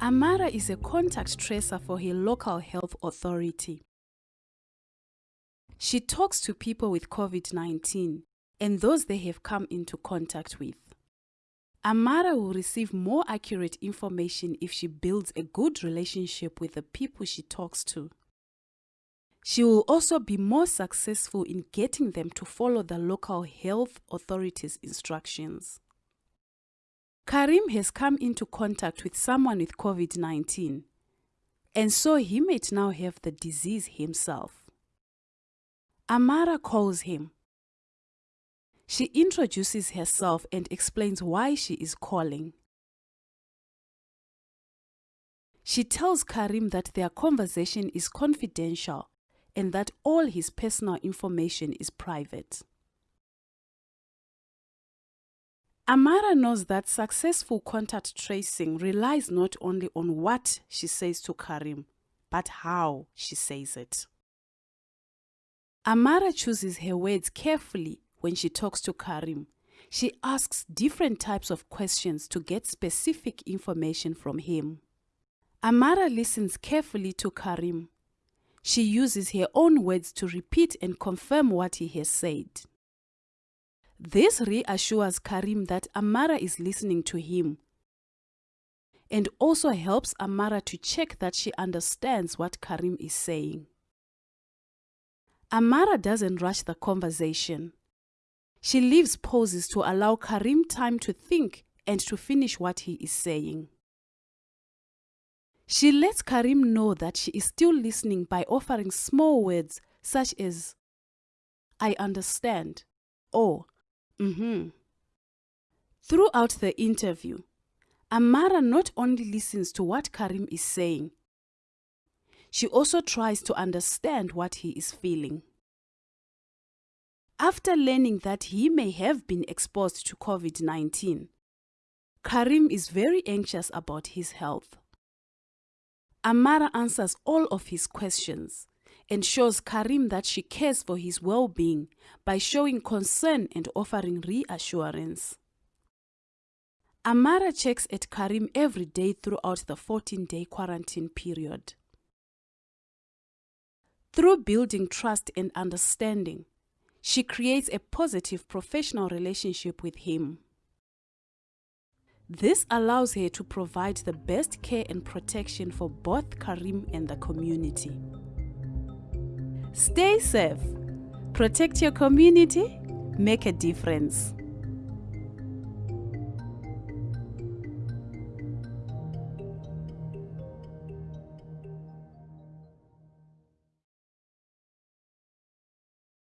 Amara is a contact tracer for her local health authority. She talks to people with COVID 19 and those they have come into contact with. Amara will receive more accurate information if she builds a good relationship with the people she talks to. She will also be more successful in getting them to follow the local health authorities' instructions. Karim has come into contact with someone with COVID 19, and so he might now have the disease himself. Amara calls him. She introduces herself and explains why she is calling. She tells Karim that their conversation is confidential and that all his personal information is private. Amara knows that successful contact tracing relies not only on what she says to Karim, but how she says it. Amara chooses her words carefully when she talks to Karim. She asks different types of questions to get specific information from him. Amara listens carefully to Karim. She uses her own words to repeat and confirm what he has said. This reassures Karim that Amara is listening to him and also helps Amara to check that she understands what Karim is saying. Amara doesn't rush the conversation. She leaves pauses to allow Karim time to think and to finish what he is saying. She lets Karim know that she is still listening by offering small words such as, I understand, or Mm-hmm. Throughout the interview, Amara not only listens to what Karim is saying, she also tries to understand what he is feeling. After learning that he may have been exposed to COVID 19, Karim is very anxious about his health. Amara answers all of his questions and shows Karim that she cares for his well being by showing concern and offering reassurance. Amara checks at Karim every day throughout the 14 day quarantine period. Through building trust and understanding, she creates a positive professional relationship with him. This allows her to provide the best care and protection for both Karim and the community. Stay safe, protect your community, make a difference.